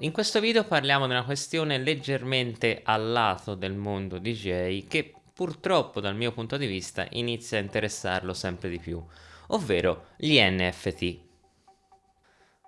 In questo video parliamo di una questione leggermente a lato del mondo DJ che purtroppo dal mio punto di vista inizia a interessarlo sempre di più, ovvero gli NFT.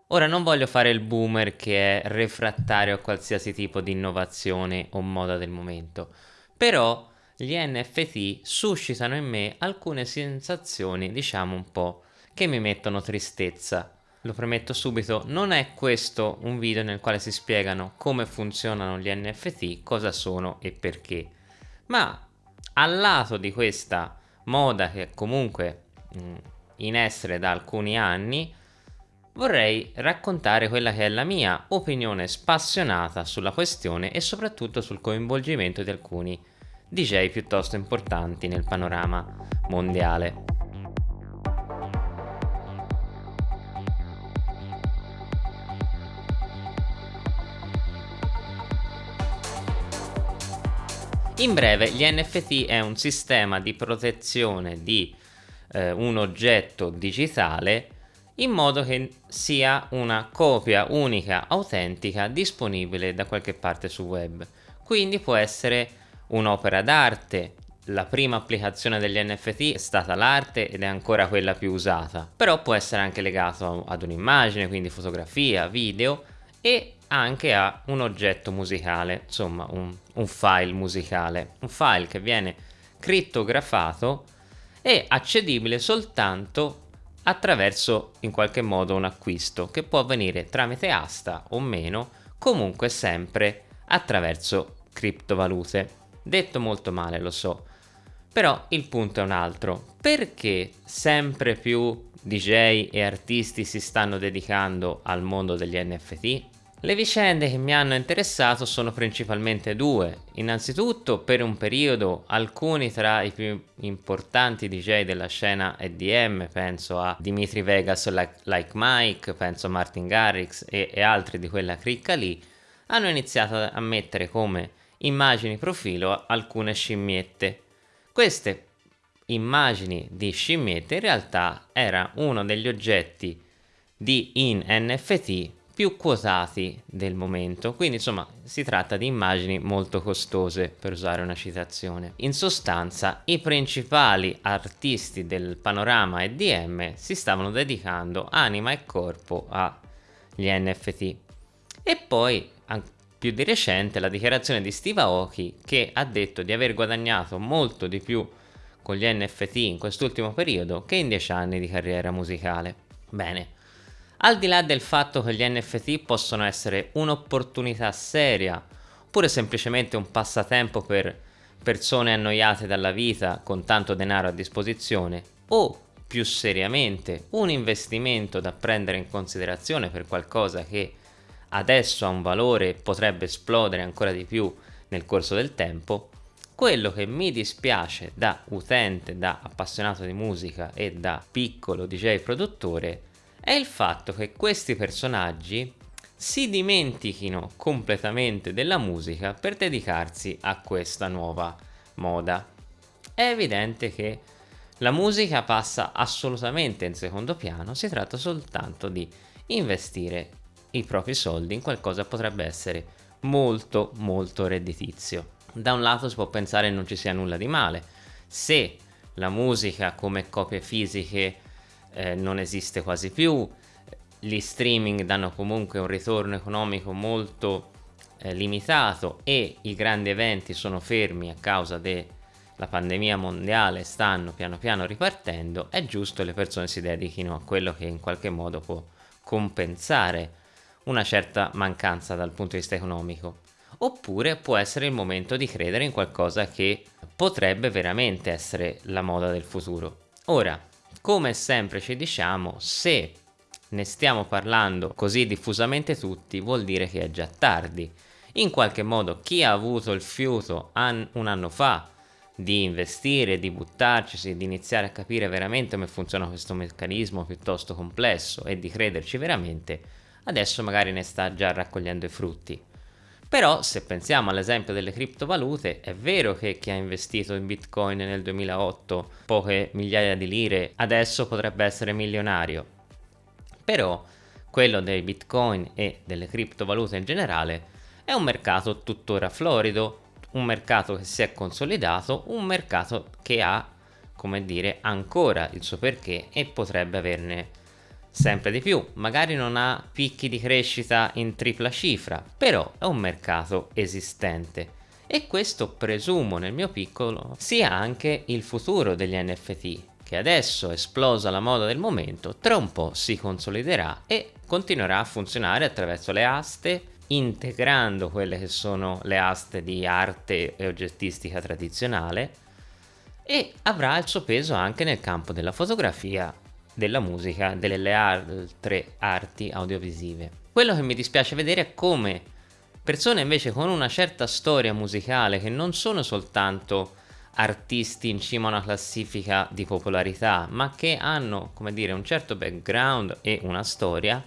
Ora non voglio fare il boomer che è refrattario a qualsiasi tipo di innovazione o moda del momento, però gli NFT suscitano in me alcune sensazioni, diciamo un po', che mi mettono tristezza. Lo premetto subito, non è questo un video nel quale si spiegano come funzionano gli NFT, cosa sono e perché, ma al lato di questa moda che è comunque mh, in essere da alcuni anni, vorrei raccontare quella che è la mia opinione spassionata sulla questione e soprattutto sul coinvolgimento di alcuni DJ piuttosto importanti nel panorama mondiale. In breve, gli NFT è un sistema di protezione di eh, un oggetto digitale in modo che sia una copia unica, autentica, disponibile da qualche parte sul web. Quindi può essere un'opera d'arte, la prima applicazione degli NFT è stata l'arte ed è ancora quella più usata, però può essere anche legato ad un'immagine, quindi fotografia, video e anche a un oggetto musicale, insomma un, un file musicale, un file che viene crittografato e accedibile soltanto attraverso in qualche modo un acquisto che può avvenire tramite asta o meno, comunque sempre attraverso criptovalute. Detto molto male, lo so, però il punto è un altro. Perché sempre più DJ e artisti si stanno dedicando al mondo degli NFT? Le vicende che mi hanno interessato sono principalmente due. Innanzitutto, per un periodo, alcuni tra i più importanti DJ della scena EDM, penso a Dimitri Vegas Like Mike, penso a Martin Garrix e, e altri di quella cricca lì, hanno iniziato a mettere come immagini profilo alcune scimmiette. Queste immagini di scimmiette in realtà era uno degli oggetti di in NFT più quotati del momento, quindi insomma si tratta di immagini molto costose per usare una citazione. In sostanza i principali artisti del panorama EDM si stavano dedicando anima e corpo agli NFT. E poi più di recente la dichiarazione di Steve Aoki che ha detto di aver guadagnato molto di più con gli NFT in quest'ultimo periodo che in 10 anni di carriera musicale. Bene, al di là del fatto che gli NFT possono essere un'opportunità seria oppure semplicemente un passatempo per persone annoiate dalla vita con tanto denaro a disposizione o più seriamente un investimento da prendere in considerazione per qualcosa che adesso ha un valore e potrebbe esplodere ancora di più nel corso del tempo, quello che mi dispiace da utente, da appassionato di musica e da piccolo DJ produttore è il fatto che questi personaggi si dimentichino completamente della musica per dedicarsi a questa nuova moda. È evidente che la musica passa assolutamente in secondo piano, si tratta soltanto di investire i propri soldi in qualcosa che potrebbe essere molto molto redditizio. Da un lato si può pensare non ci sia nulla di male, se la musica come copie fisiche eh, non esiste quasi più, gli streaming danno comunque un ritorno economico molto eh, limitato e i grandi eventi sono fermi a causa della pandemia mondiale, stanno piano piano ripartendo, è giusto che le persone si dedichino a quello che in qualche modo può compensare una certa mancanza dal punto di vista economico. Oppure può essere il momento di credere in qualcosa che potrebbe veramente essere la moda del futuro. Ora, come sempre ci diciamo, se ne stiamo parlando così diffusamente tutti, vuol dire che è già tardi. In qualche modo chi ha avuto il fiuto an un anno fa di investire, di buttarci, di iniziare a capire veramente come funziona questo meccanismo piuttosto complesso e di crederci veramente, adesso magari ne sta già raccogliendo i frutti. Però se pensiamo all'esempio delle criptovalute, è vero che chi ha investito in bitcoin nel 2008 poche migliaia di lire adesso potrebbe essere milionario. Però quello dei bitcoin e delle criptovalute in generale, è un mercato tuttora florido, un mercato che si è consolidato, un mercato che ha, come dire, ancora il suo perché e potrebbe averne sempre di più. Magari non ha picchi di crescita in tripla cifra, però è un mercato esistente. E questo presumo nel mio piccolo sia anche il futuro degli NFT, che adesso esplosa la moda del momento, tra un po' si consoliderà e continuerà a funzionare attraverso le aste, integrando quelle che sono le aste di arte e oggettistica tradizionale e avrà il suo peso anche nel campo della fotografia, della musica, delle altre arti audiovisive. Quello che mi dispiace vedere è come persone invece con una certa storia musicale che non sono soltanto artisti in cima a una classifica di popolarità ma che hanno come dire un certo background e una storia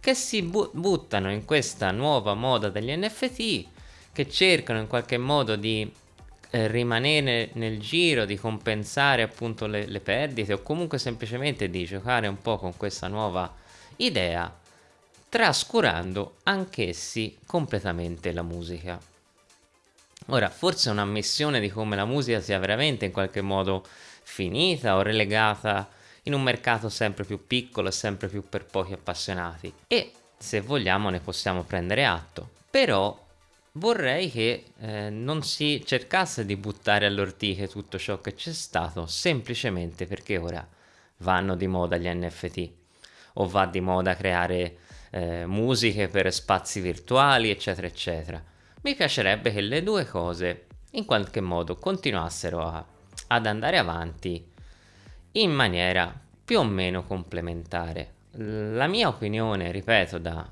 che si bu buttano in questa nuova moda degli NFT che cercano in qualche modo di eh, rimanere nel giro, di compensare appunto le, le perdite o comunque semplicemente di giocare un po' con questa nuova idea trascurando anch'essi completamente la musica. Ora, forse è un'ammissione di come la musica sia veramente in qualche modo finita o relegata in un mercato sempre più piccolo e sempre più per pochi appassionati e se vogliamo ne possiamo prendere atto però vorrei che eh, non si cercasse di buttare all'ortiche tutto ciò che c'è stato semplicemente perché ora vanno di moda gli NFT o va di moda creare eh, musiche per spazi virtuali eccetera eccetera mi piacerebbe che le due cose in qualche modo continuassero a, ad andare avanti in maniera più o meno complementare. La mia opinione, ripeto, da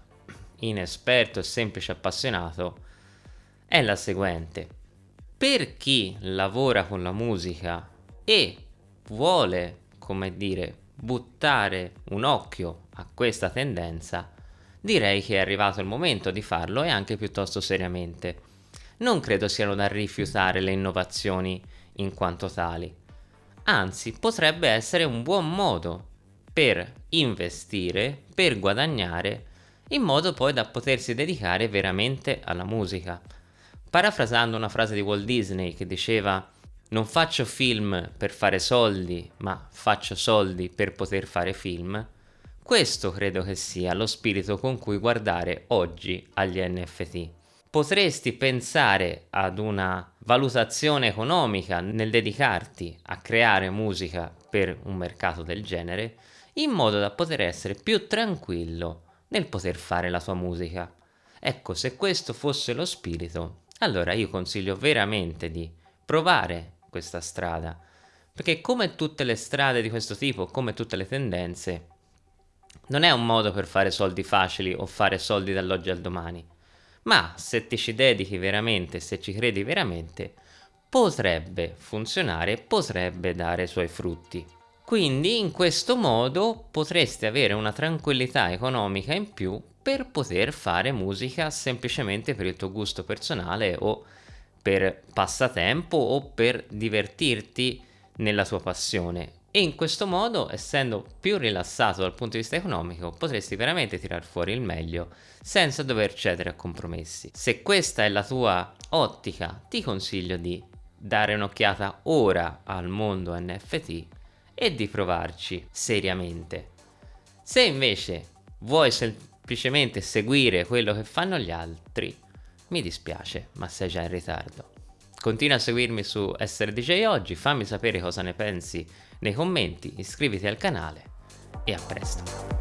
inesperto e semplice appassionato, è la seguente. Per chi lavora con la musica e vuole, come dire, buttare un occhio a questa tendenza, direi che è arrivato il momento di farlo e anche piuttosto seriamente. Non credo siano da rifiutare le innovazioni in quanto tali anzi potrebbe essere un buon modo per investire, per guadagnare, in modo poi da potersi dedicare veramente alla musica. Parafrasando una frase di Walt Disney che diceva non faccio film per fare soldi, ma faccio soldi per poter fare film, questo credo che sia lo spirito con cui guardare oggi agli NFT potresti pensare ad una valutazione economica nel dedicarti a creare musica per un mercato del genere in modo da poter essere più tranquillo nel poter fare la tua musica. Ecco, se questo fosse lo spirito, allora io consiglio veramente di provare questa strada, perché come tutte le strade di questo tipo, come tutte le tendenze, non è un modo per fare soldi facili o fare soldi dall'oggi al domani, ma se ti ci dedichi veramente, se ci credi veramente, potrebbe funzionare, potrebbe dare i suoi frutti. Quindi in questo modo potresti avere una tranquillità economica in più per poter fare musica semplicemente per il tuo gusto personale o per passatempo o per divertirti nella tua passione e in questo modo, essendo più rilassato dal punto di vista economico, potresti veramente tirar fuori il meglio senza dover cedere a compromessi. Se questa è la tua ottica, ti consiglio di dare un'occhiata ora al mondo NFT e di provarci seriamente. Se invece vuoi semplicemente seguire quello che fanno gli altri, mi dispiace, ma sei già in ritardo. Continua a seguirmi su Essere DJ Oggi, fammi sapere cosa ne pensi nei commenti, iscriviti al canale e a presto.